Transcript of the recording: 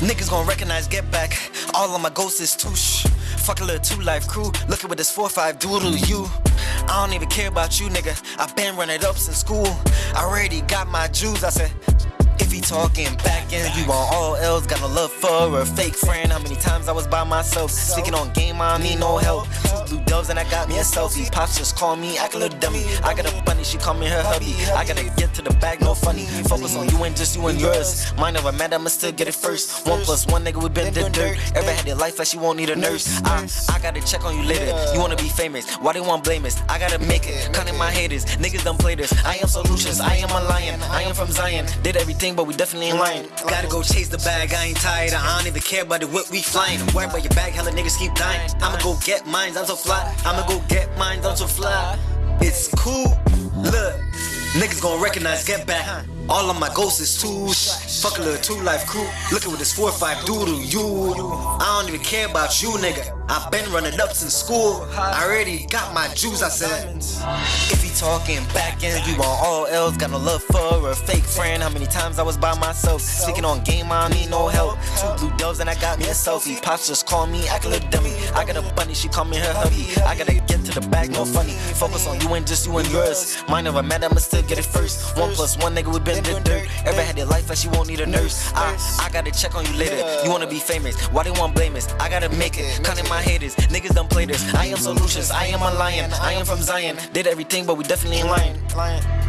Niggas gon' recognize, get back. All of my ghosts is too shh. Fuck a little two life crew. Look at what this 4-5 do to you. I don't even care about you, nigga. I been running up since school. I already got my Jews. I said, if he talking back and you on all L's, got no love for a fake friend. How many times I was by myself, speaking on game, I need no help. Two blue doves and I got me a selfie. Pops just call me, act a little dummy. I got a bunny, she call me her hubby. I gotta get to the bag, no funny. Focus on you and just you and yours. Mine never met, I'ma still get it first. One plus one nigga, we been the dirt. Ever had your life like she won't need a nurse? I, I gotta check on you later. You wanna be famous? Why they want blame us? I gotta make it. Cutting my haters, niggas done play this. I am solutions, I am a lion. I am from Zion. Did everything, but we definitely ain't lying. Gotta go chase the bag, I ain't tired. I don't even care about the whip we flying. I'm worried about your bag, hella niggas keep dying. I'ma go get mines, I'm so fly. I'ma go get mines, I'm so fly. It's cool. Look, niggas gon' recognize, get back. All of my ghosts is too sh- Fuck a little two life crew. Look at what this 4-5 do to you. I don't even care about you, nigga. I been running up since school. I already got my juice, I said. If he talking back and you on all L's, got no love for a fake friend. How many times I was by myself, speaking on game, I need no help. Two blue doves and I got me a selfie. Pops just call me, a little dummy. I got a bunny, she call me her hubby. I get to the bag, no funny. Focus on you and just you and yours. Mine never met, I'ma still get it first. One plus one nigga, we been the dirt. Ever had your life like she won't need a nurse? I, I gotta check on you later. You wanna be famous? Why they want blame us? I gotta make it. Cutting my haters, niggas done play this. I am solutions, I am a lion. I am from Zion. Did everything, but we definitely ain't lying.